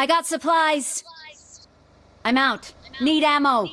I got supplies. I'm out. Need ammo.